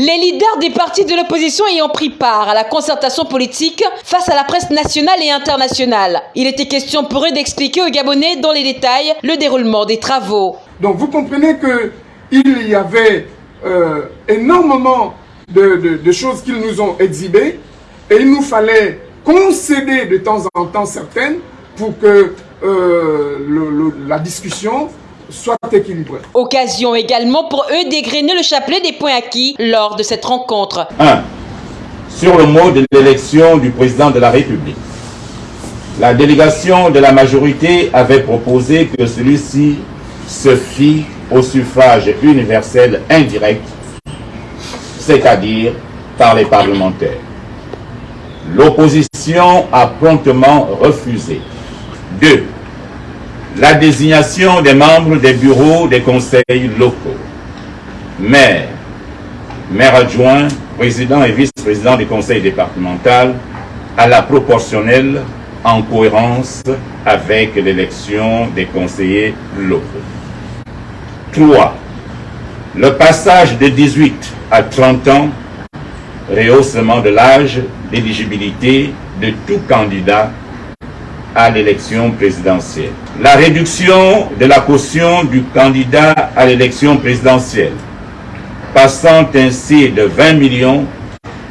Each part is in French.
Les leaders des partis de l'opposition ayant pris part à la concertation politique face à la presse nationale et internationale. Il était question pour eux d'expliquer aux Gabonais dans les détails le déroulement des travaux. Donc vous comprenez qu'il y avait euh, énormément de, choses qu'ils nous ont exhibées et il nous fallait concéder de temps en temps certaines pour que euh, la discussion soit équilibrée. Occasion également pour eux d'égrener le chapelet des points acquis lors de cette rencontre. 1. Sur le mot de l'élection du président de la République. La délégation de la majorité avait proposé que celui-ci se fît au suffrage universel indirect, c'est-à-dire par les parlementaires. L'opposition a promptement refusé. 2. La désignation des membres des bureaux des conseils locaux. Maire, maire adjoint, président et vice-président du conseil départemental à la proportionnelle en cohérence avec l'élection des conseillers locaux. 3. Le passage de 18 à 30 ans, rehaussement de l'âge d'éligibilité de tout candidat à l'élection présidentielle. La réduction de la caution du candidat à l'élection présidentielle, passant ainsi de 20 millions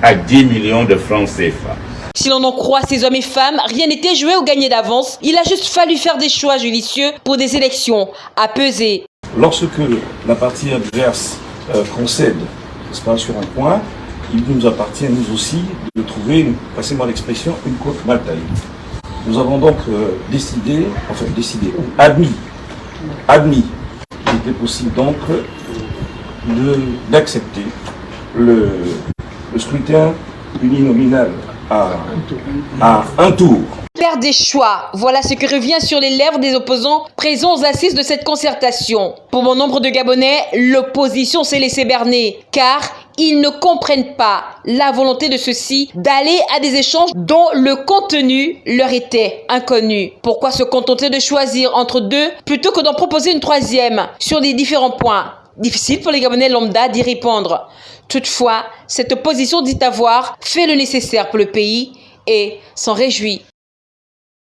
à 10 millions de francs CFA. Si l'on en croit ces hommes et femmes, rien n'était joué ou gagné d'avance. Il a juste fallu faire des choix judicieux pour des élections à peser. Lorsque la partie adverse euh, concède pas, sur un point, il nous appartient, nous aussi, de trouver, passez-moi l'expression, une côte mal taillée. Nous avons donc euh, décidé, enfin décidé, admis, admis qu'il était possible donc d'accepter le, le scrutin uninominal à, à un tour. Faire des choix, voilà ce que revient sur les lèvres des opposants présents aux assises de cette concertation. Pour bon nombre de Gabonais, l'opposition s'est laissée berner, car ils ne comprennent pas la volonté de ceux-ci d'aller à des échanges dont le contenu leur était inconnu. Pourquoi se contenter de choisir entre deux plutôt que d'en proposer une troisième sur les différents points? Difficile pour les Gabonais lambda d'y répondre. Toutefois, cette opposition dit avoir fait le nécessaire pour le pays et s'en réjouit.